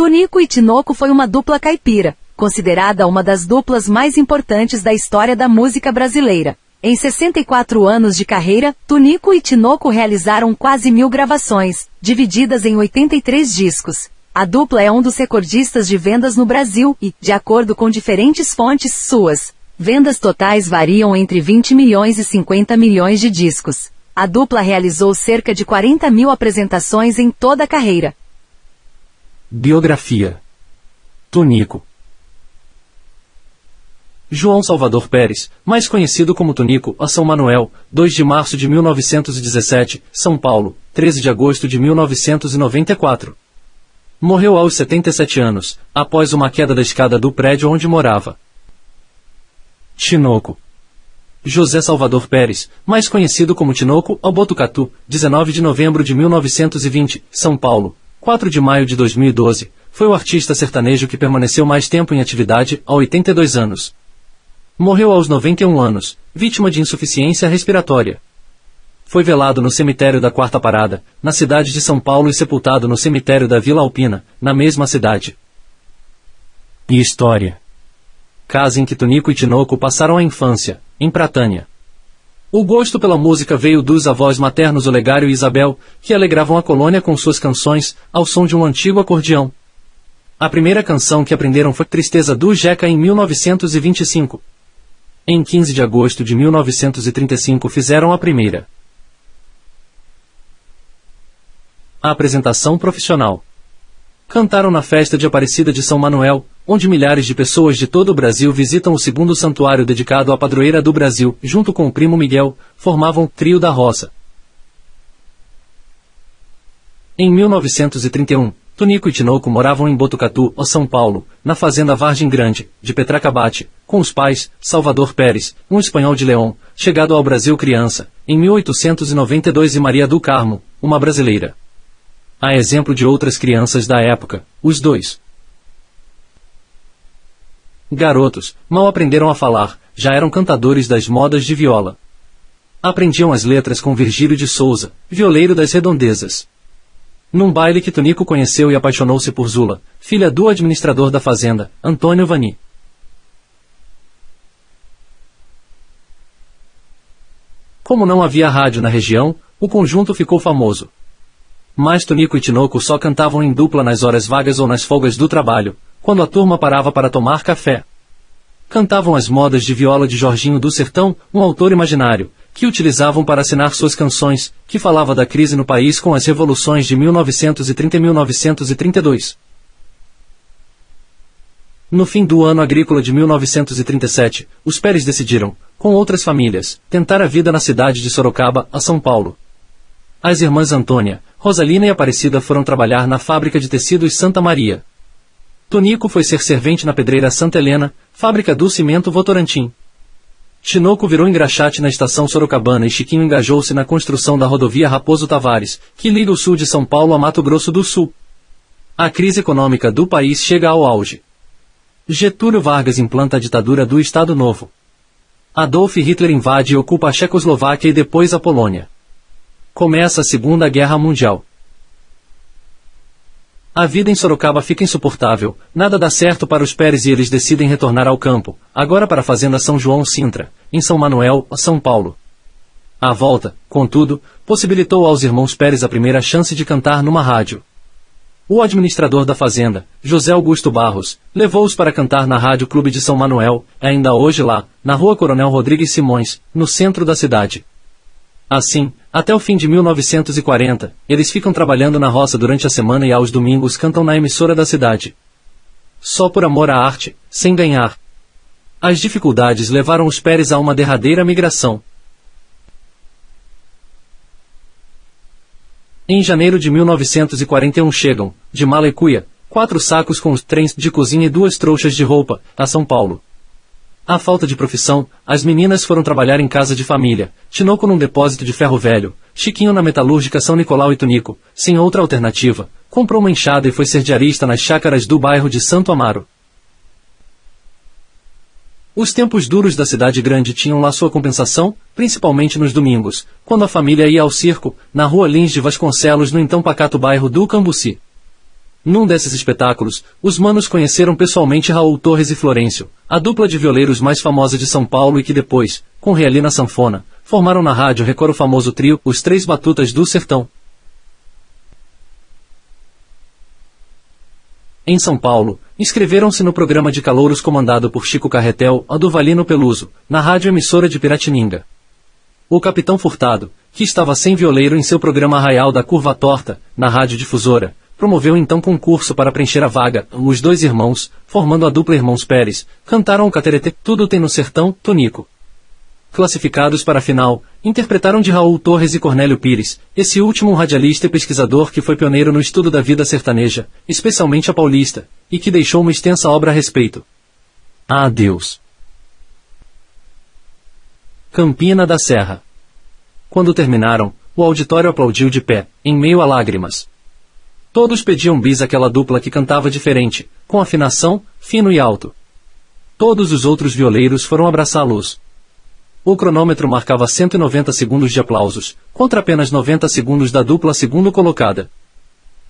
Tonico e Tinoco foi uma dupla caipira, considerada uma das duplas mais importantes da história da música brasileira. Em 64 anos de carreira, Tunico e Tinoco realizaram quase mil gravações, divididas em 83 discos. A dupla é um dos recordistas de vendas no Brasil e, de acordo com diferentes fontes suas, vendas totais variam entre 20 milhões e 50 milhões de discos. A dupla realizou cerca de 40 mil apresentações em toda a carreira. Biografia Tunico João Salvador Pérez, mais conhecido como Tonico, a São Manuel, 2 de março de 1917, São Paulo, 13 de agosto de 1994. Morreu aos 77 anos, após uma queda da escada do prédio onde morava. Tinoco. José Salvador Pérez, mais conhecido como Tinoco ao Botucatu, 19 de novembro de 1920, São Paulo, 4 de maio de 2012, foi o artista sertanejo que permaneceu mais tempo em atividade, aos 82 anos. Morreu aos 91 anos, vítima de insuficiência respiratória. Foi velado no cemitério da Quarta Parada, na cidade de São Paulo e sepultado no cemitério da Vila Alpina, na mesma cidade. E história. Casa em que Tonico e Tinoco passaram a infância, em Pratânia. O gosto pela música veio dos avós maternos Olegário e Isabel, que alegravam a colônia com suas canções, ao som de um antigo acordeão. A primeira canção que aprenderam foi Tristeza do Jeca em 1925. Em 15 de agosto de 1935 fizeram a primeira. A apresentação profissional. Cantaram na festa de Aparecida de São Manuel, onde milhares de pessoas de todo o Brasil visitam o segundo santuário dedicado à padroeira do Brasil, junto com o primo Miguel, formavam Trio da Roça. Em 1931, Tonico e Tinoco moravam em Botucatu, São Paulo, na fazenda Vargem Grande, de Petracabate, com os pais, Salvador Pérez, um espanhol de León, chegado ao Brasil criança, em 1892 e Maria do Carmo, uma brasileira. A exemplo de outras crianças da época, os dois. Garotos, mal aprenderam a falar, já eram cantadores das modas de viola. Aprendiam as letras com Virgílio de Souza, violeiro das redondezas. Num baile que Tonico conheceu e apaixonou-se por Zula, filha do administrador da fazenda, Antônio Vani. Como não havia rádio na região, o conjunto ficou famoso. Mas Tonico e Tinoco só cantavam em dupla nas horas vagas ou nas folgas do trabalho, quando a turma parava para tomar café. Cantavam as modas de viola de Jorginho do Sertão, um autor imaginário, que utilizavam para assinar suas canções, que falava da crise no país com as revoluções de 1930 e 1932. No fim do ano agrícola de 1937, os Pérez decidiram, com outras famílias, tentar a vida na cidade de Sorocaba, a São Paulo. As irmãs Antônia, Rosalina e Aparecida foram trabalhar na fábrica de tecidos Santa Maria. Tonico foi ser servente na pedreira Santa Helena, fábrica do cimento Votorantim. Tinoco virou engraxate na estação Sorocabana e Chiquinho engajou-se na construção da rodovia Raposo Tavares, que liga o sul de São Paulo a Mato Grosso do Sul. A crise econômica do país chega ao auge. Getúlio Vargas implanta a ditadura do Estado Novo. Adolf Hitler invade e ocupa a Checoslováquia e depois a Polônia. Começa a Segunda Guerra Mundial. A vida em Sorocaba fica insuportável, nada dá certo para os Pérez e eles decidem retornar ao campo, agora para a fazenda São João Sintra, em São Manuel, São Paulo. A volta, contudo, possibilitou aos irmãos Pérez a primeira chance de cantar numa rádio. O administrador da fazenda, José Augusto Barros, levou-os para cantar na Rádio Clube de São Manuel, ainda hoje lá, na Rua Coronel Rodrigues Simões, no centro da cidade. Assim, até o fim de 1940, eles ficam trabalhando na roça durante a semana e aos domingos cantam na emissora da cidade. Só por amor à arte, sem ganhar. As dificuldades levaram os Pérez a uma derradeira migração. Em janeiro de 1941 chegam, de Malecuia, quatro sacos com os trens de cozinha e duas trouxas de roupa, a São Paulo. À falta de profissão, as meninas foram trabalhar em casa de família, Tinoco num depósito de ferro velho, Chiquinho na metalúrgica São Nicolau e Tunico, sem outra alternativa, comprou uma enxada e foi ser diarista nas chácaras do bairro de Santo Amaro. Os tempos duros da cidade grande tinham lá sua compensação, principalmente nos domingos, quando a família ia ao circo, na rua Lins de Vasconcelos no então pacato bairro do Cambuci. Num desses espetáculos, os manos conheceram pessoalmente Raul Torres e Florencio, a dupla de violeiros mais famosa de São Paulo e que depois, com Realina Sanfona, formaram na rádio Record o famoso trio Os Três Batutas do Sertão. Em São Paulo, inscreveram-se no programa de calouros comandado por Chico Carretel, a Duvalino Peluso, na rádio emissora de Piratininga. O capitão Furtado, que estava sem violeiro em seu programa Arraial da Curva Torta, na rádio difusora, promoveu então concurso para preencher a vaga. Os dois irmãos, formando a dupla Irmãos Pérez, cantaram o cateretê Tudo Tem no Sertão, Tonico. Classificados para a final, interpretaram de Raul Torres e Cornélio Pires, esse último radialista e pesquisador que foi pioneiro no estudo da vida sertaneja, especialmente a paulista, e que deixou uma extensa obra a respeito. Ah, Deus! Campina da Serra. Quando terminaram, o auditório aplaudiu de pé, em meio a lágrimas. Todos pediam bis àquela dupla que cantava diferente, com afinação, fino e alto. Todos os outros violeiros foram abraçá-los. O cronômetro marcava 190 segundos de aplausos, contra apenas 90 segundos da dupla segundo colocada.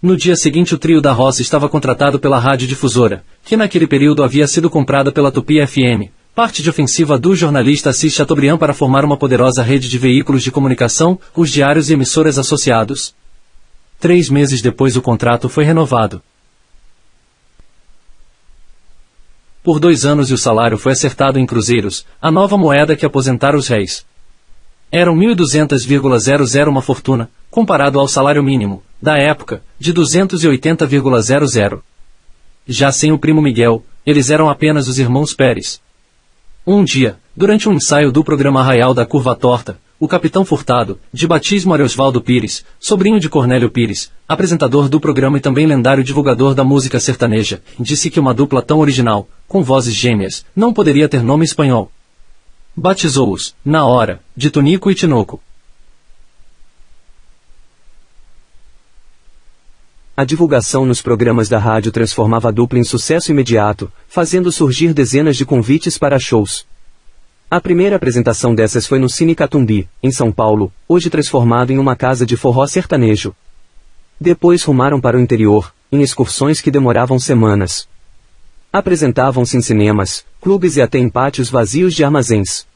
No dia seguinte o trio da Roça estava contratado pela rádio difusora, que naquele período havia sido comprada pela Tupi FM, parte de ofensiva do jornalista Assis Chateaubriand para formar uma poderosa rede de veículos de comunicação, os diários e emissoras associados. Três meses depois o contrato foi renovado. Por dois anos e o salário foi acertado em cruzeiros, a nova moeda que aposentara os reis. Eram 1.200,00 uma fortuna, comparado ao salário mínimo, da época, de 280,00. Já sem o primo Miguel, eles eram apenas os irmãos Pérez. Um dia, durante um ensaio do programa Arraial da Curva Torta, o capitão Furtado, de batismo Ariosvaldo Pires, sobrinho de Cornélio Pires, apresentador do programa e também lendário divulgador da música sertaneja, disse que uma dupla tão original, com vozes gêmeas, não poderia ter nome espanhol. Batizou-os, na hora, de Tonico e Tinoco. A divulgação nos programas da rádio transformava a dupla em sucesso imediato, fazendo surgir dezenas de convites para shows. A primeira apresentação dessas foi no Cine Catumbi, em São Paulo, hoje transformado em uma casa de forró sertanejo. Depois rumaram para o interior, em excursões que demoravam semanas. Apresentavam-se em cinemas, clubes e até em pátios vazios de armazéns.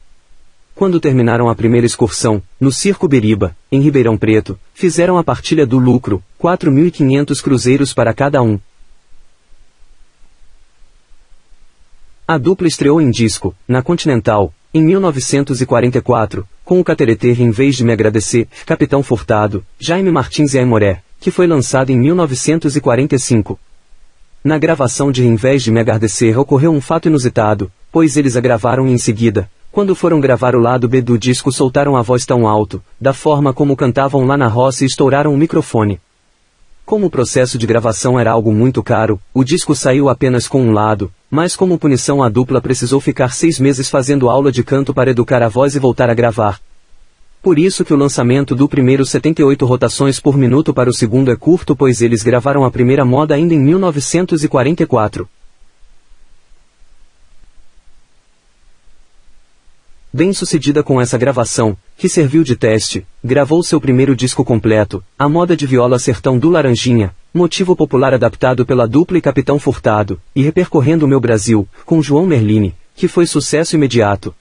Quando terminaram a primeira excursão, no Circo Beriba, em Ribeirão Preto, fizeram a partilha do lucro, 4.500 cruzeiros para cada um. A dupla estreou em disco, na Continental, em 1944, com o Catereter em vez de me agradecer, Capitão Furtado, Jaime Martins e Aimoré, que foi lançado em 1945. Na gravação de Em vez de me agradecer ocorreu um fato inusitado, pois eles a gravaram em seguida. Quando foram gravar o lado B do disco soltaram a voz tão alto, da forma como cantavam lá na roça e estouraram o microfone. Como o processo de gravação era algo muito caro, o disco saiu apenas com um lado, mas como punição a dupla precisou ficar seis meses fazendo aula de canto para educar a voz e voltar a gravar. Por isso que o lançamento do primeiro 78 rotações por minuto para o segundo é curto pois eles gravaram a primeira moda ainda em 1944. Bem-sucedida com essa gravação, que serviu de teste, gravou seu primeiro disco completo, A Moda de Viola Sertão do Laranjinha, motivo popular adaptado pela dupla e Capitão Furtado, e Repercorrendo o Meu Brasil, com João Merlini, que foi sucesso imediato.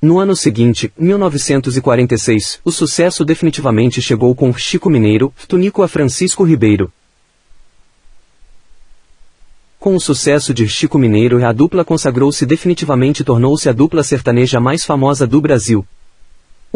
No ano seguinte, 1946, o sucesso definitivamente chegou com Chico Mineiro, Tunico a Francisco Ribeiro, com o sucesso de Chico Mineiro a dupla consagrou-se definitivamente e tornou-se a dupla sertaneja mais famosa do Brasil.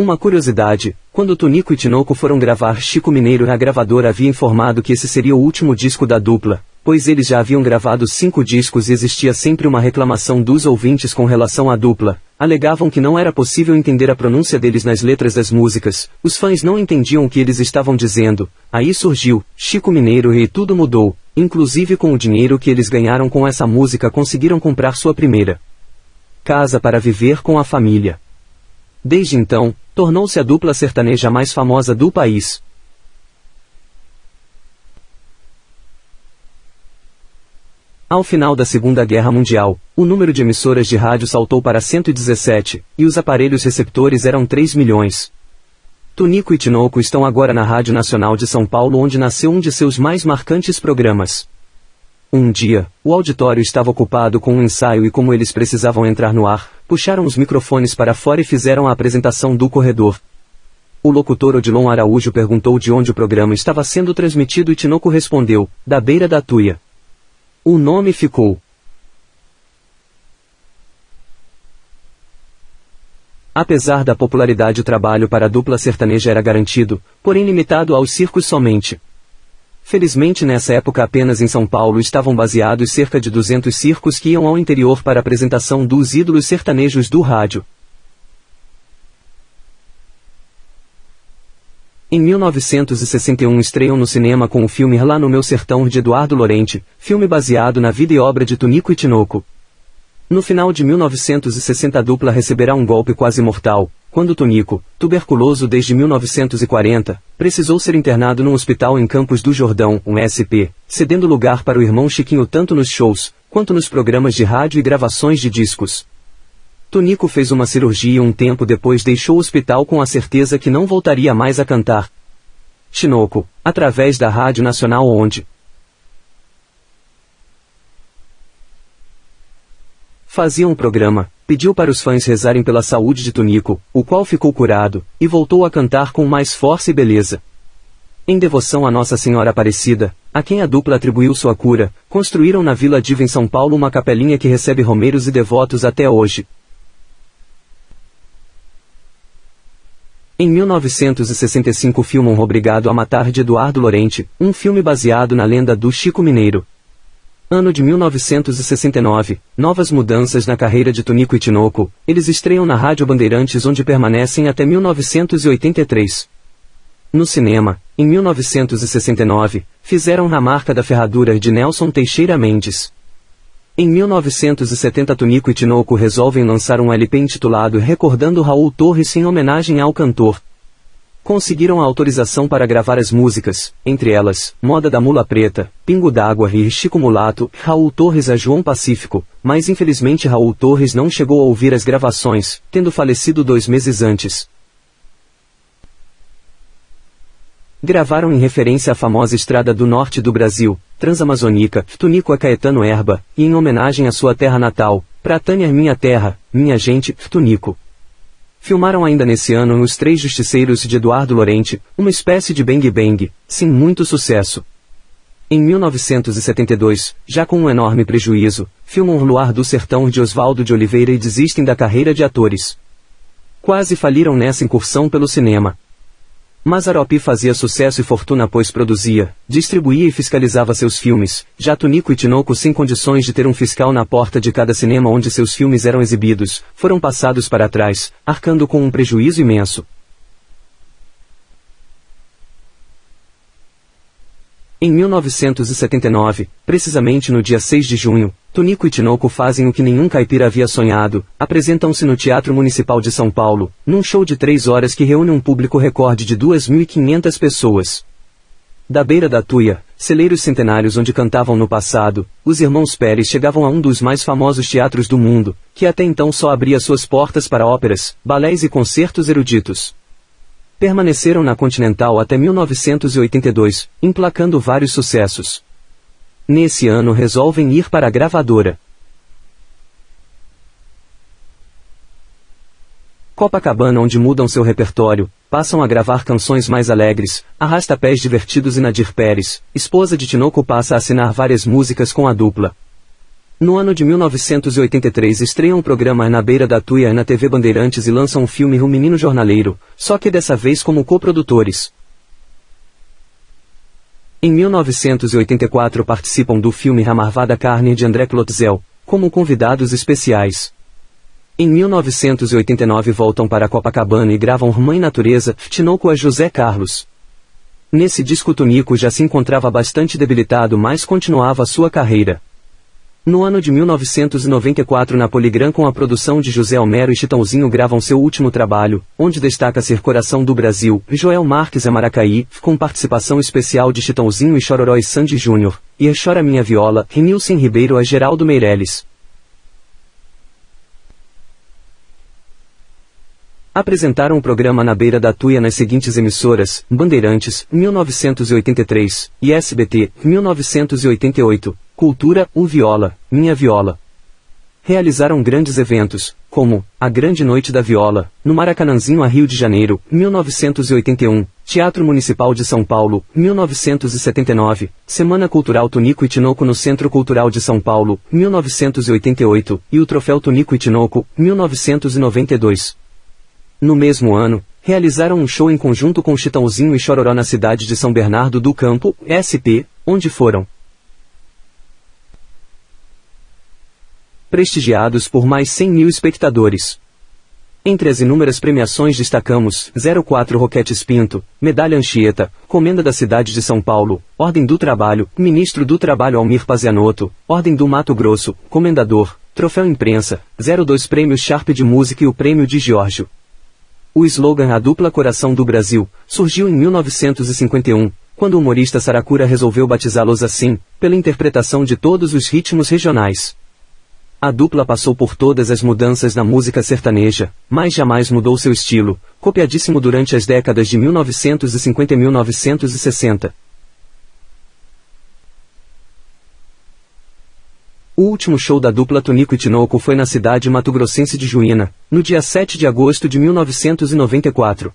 Uma curiosidade, quando Tonico e Tinoco foram gravar Chico Mineiro a gravadora havia informado que esse seria o último disco da dupla, pois eles já haviam gravado cinco discos e existia sempre uma reclamação dos ouvintes com relação à dupla. Alegavam que não era possível entender a pronúncia deles nas letras das músicas, os fãs não entendiam o que eles estavam dizendo. Aí surgiu Chico Mineiro e tudo mudou, inclusive com o dinheiro que eles ganharam com essa música conseguiram comprar sua primeira casa para viver com a família. Desde então, tornou-se a dupla sertaneja mais famosa do país. Ao final da Segunda Guerra Mundial, o número de emissoras de rádio saltou para 117, e os aparelhos receptores eram 3 milhões. Tunico e Tinoco estão agora na Rádio Nacional de São Paulo onde nasceu um de seus mais marcantes programas. Um dia, o auditório estava ocupado com um ensaio e como eles precisavam entrar no ar, puxaram os microfones para fora e fizeram a apresentação do corredor. O locutor Odilon Araújo perguntou de onde o programa estava sendo transmitido e Tinoco respondeu, da beira da tuia. O nome ficou. Apesar da popularidade o trabalho para a dupla sertaneja era garantido, porém limitado aos circos somente. Felizmente nessa época apenas em São Paulo estavam baseados cerca de 200 circos que iam ao interior para a apresentação dos ídolos sertanejos do rádio. Em 1961 estreiam no cinema com o filme Lá no Meu Sertão de Eduardo Lorente, filme baseado na vida e obra de Tunico e Tinoco. No final de 1960 a dupla receberá um golpe quase mortal, quando Tonico, tuberculoso desde 1940, precisou ser internado num hospital em Campos do Jordão, um SP, cedendo lugar para o irmão Chiquinho tanto nos shows, quanto nos programas de rádio e gravações de discos. Tonico fez uma cirurgia e um tempo depois deixou o hospital com a certeza que não voltaria mais a cantar. Chinoco, através da Rádio Nacional onde, Fazia um programa, pediu para os fãs rezarem pela saúde de Tunico, o qual ficou curado, e voltou a cantar com mais força e beleza. Em devoção a Nossa Senhora Aparecida, a quem a dupla atribuiu sua cura, construíram na Vila Diva em São Paulo uma capelinha que recebe romeiros e devotos até hoje. Em 1965 filmam Obrigado a Matar de Eduardo Lorente, um filme baseado na lenda do Chico Mineiro, Ano de 1969, novas mudanças na carreira de Tonico e Tinoco, eles estreiam na Rádio Bandeirantes onde permanecem até 1983. No cinema, em 1969, fizeram Na Marca da Ferradura de Nelson Teixeira Mendes. Em 1970 Tonico e Tinoco resolvem lançar um LP intitulado Recordando Raul Torres em homenagem ao cantor, conseguiram a autorização para gravar as músicas, entre elas, Moda da Mula Preta, Pingo d'Água e Chico Mulato, Raul Torres a João Pacífico, mas infelizmente Raul Torres não chegou a ouvir as gravações, tendo falecido dois meses antes. Gravaram em referência à famosa estrada do norte do Brasil, Transamazônica, Tunico a Caetano Erba, e em homenagem à sua terra natal, Pratânia Minha Terra, Minha Gente, Tunico. Filmaram ainda nesse ano Os Três Justiceiros de Eduardo Lorente, uma espécie de Bang Bang, sem muito sucesso. Em 1972, já com um enorme prejuízo, filmam Luar do Sertão de Oswaldo de Oliveira e desistem da carreira de atores. Quase faliram nessa incursão pelo cinema. Mazaropi fazia sucesso e fortuna pois produzia, distribuía e fiscalizava seus filmes, já Tunico e Tinoco sem condições de ter um fiscal na porta de cada cinema onde seus filmes eram exibidos, foram passados para trás, arcando com um prejuízo imenso. Em 1979, precisamente no dia 6 de junho, Tonico e Tinoco fazem o que nenhum caipira havia sonhado, apresentam-se no Teatro Municipal de São Paulo, num show de três horas que reúne um público recorde de 2.500 pessoas. Da beira da Tuia, celeiros centenários onde cantavam no passado, os irmãos Pérez chegavam a um dos mais famosos teatros do mundo, que até então só abria suas portas para óperas, balés e concertos eruditos. Permaneceram na Continental até 1982, emplacando vários sucessos. Nesse ano resolvem ir para a gravadora. Copacabana onde mudam seu repertório, passam a gravar canções mais alegres, Arrasta-Pés Divertidos e Nadir Pérez, esposa de Tinoco passa a assinar várias músicas com a dupla. No ano de 1983 estreiam um programa Na Beira da Tuia na TV Bandeirantes e lançam o filme O Menino Jornaleiro, só que dessa vez como coprodutores. Em 1984 participam do filme A Marvada Carne de André Klotzel, como convidados especiais. Em 1989 voltam para Copacabana e gravam Mãe Natureza, Tinoco a José Carlos. Nesse disco Tonico já se encontrava bastante debilitado mas continuava sua carreira. No ano de 1994 na Poligram com a produção de José Homero e Chitãozinho gravam seu último trabalho, onde destaca ser Coração do Brasil, Joel Marques a Maracaí, com participação especial de Chitãozinho e Chororó e Sandy Júnior, e a Chora Minha Viola, Renilson Ribeiro a Geraldo Meirelles. Apresentaram o programa Na Beira da Tuia nas seguintes emissoras, Bandeirantes, 1983, e SBT, 1988, Cultura, O Viola, Minha Viola. Realizaram grandes eventos, como A Grande Noite da Viola, no Maracanãzinho a Rio de Janeiro, 1981, Teatro Municipal de São Paulo, 1979, Semana Cultural Tunico e Tinoco no Centro Cultural de São Paulo, 1988, e o Troféu Tunico e Tinoco, 1992. No mesmo ano, realizaram um show em conjunto com Chitãozinho e Chororó na cidade de São Bernardo do Campo, SP, onde foram prestigiados por mais 100 mil espectadores. Entre as inúmeras premiações destacamos 04 Roquetes Pinto, Medalha Anchieta, Comenda da Cidade de São Paulo, Ordem do Trabalho, Ministro do Trabalho Almir Pazianotto, Ordem do Mato Grosso, Comendador, Troféu Imprensa, 02 Prêmios Sharp de Música e o Prêmio de Giorgio. O slogan A Dupla Coração do Brasil surgiu em 1951, quando o humorista Saracura resolveu batizá-los assim, pela interpretação de todos os ritmos regionais. A dupla passou por todas as mudanças na música sertaneja, mas jamais mudou seu estilo, copiadíssimo durante as décadas de 1950 e 1960. O último show da dupla Tonico e Tinoco foi na cidade mato-grossense de Juína, no dia 7 de agosto de 1994.